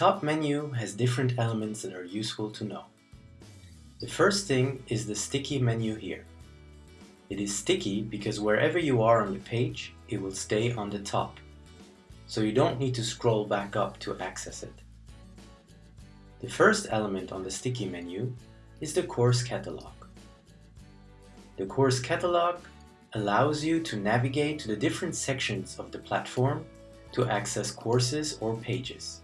top menu has different elements that are useful to know. The first thing is the sticky menu here. It is sticky because wherever you are on the page, it will stay on the top. So you don't need to scroll back up to access it. The first element on the sticky menu is the course catalog. The course catalog allows you to navigate to the different sections of the platform to access courses or pages.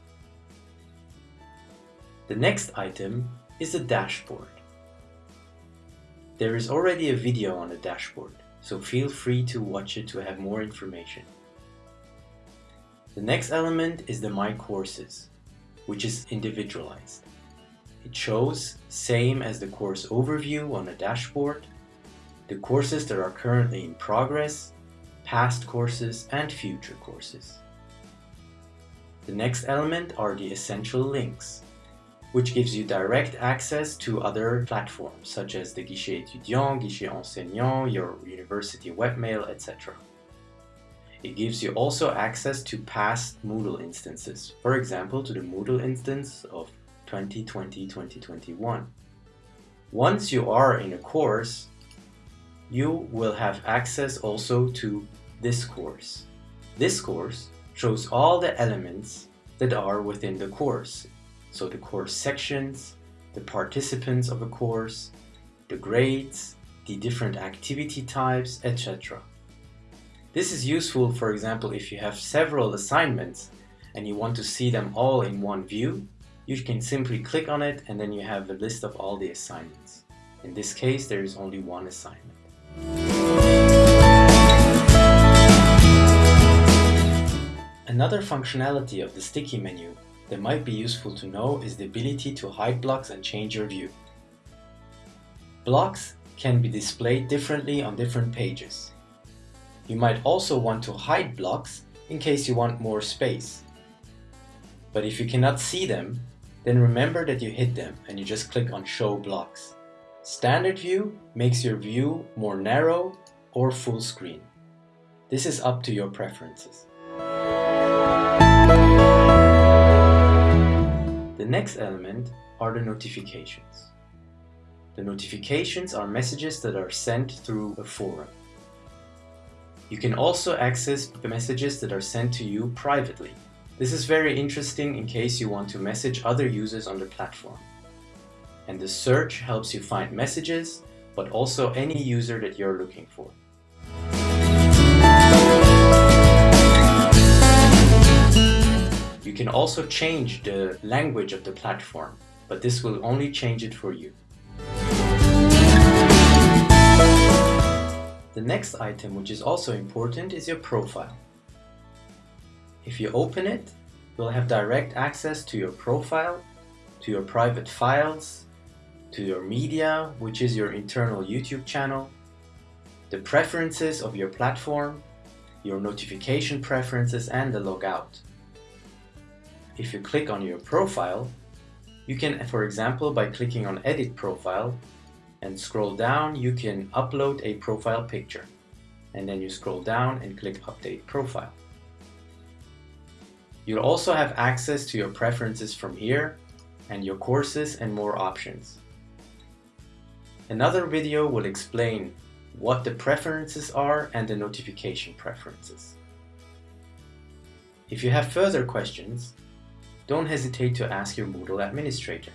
The next item is the dashboard. There is already a video on the dashboard, so feel free to watch it to have more information. The next element is the My Courses, which is individualized. It shows, same as the course overview on the dashboard, the courses that are currently in progress, past courses and future courses. The next element are the essential links which gives you direct access to other platforms such as the Guichet étudiant, Guichet enseignant, your university webmail, etc. It gives you also access to past Moodle instances, for example to the Moodle instance of 2020-2021. Once you are in a course, you will have access also to this course. This course shows all the elements that are within the course, so the course sections, the participants of a course, the grades, the different activity types, etc. This is useful, for example, if you have several assignments and you want to see them all in one view, you can simply click on it and then you have a list of all the assignments. In this case, there is only one assignment. Another functionality of the sticky menu that might be useful to know is the ability to hide blocks and change your view. Blocks can be displayed differently on different pages. You might also want to hide blocks in case you want more space. But if you cannot see them, then remember that you hid them and you just click on Show Blocks. Standard View makes your view more narrow or full screen. This is up to your preferences. The next element are the notifications. The notifications are messages that are sent through a forum. You can also access the messages that are sent to you privately. This is very interesting in case you want to message other users on the platform. And the search helps you find messages, but also any user that you're looking for. Can also change the language of the platform, but this will only change it for you. The next item, which is also important, is your profile. If you open it, you'll have direct access to your profile, to your private files, to your media, which is your internal YouTube channel, the preferences of your platform, your notification preferences and the logout if you click on your profile, you can, for example, by clicking on Edit Profile and scroll down, you can upload a profile picture. And then you scroll down and click Update Profile. You'll also have access to your preferences from here and your courses and more options. Another video will explain what the preferences are and the notification preferences. If you have further questions, don't hesitate to ask your Moodle administrator.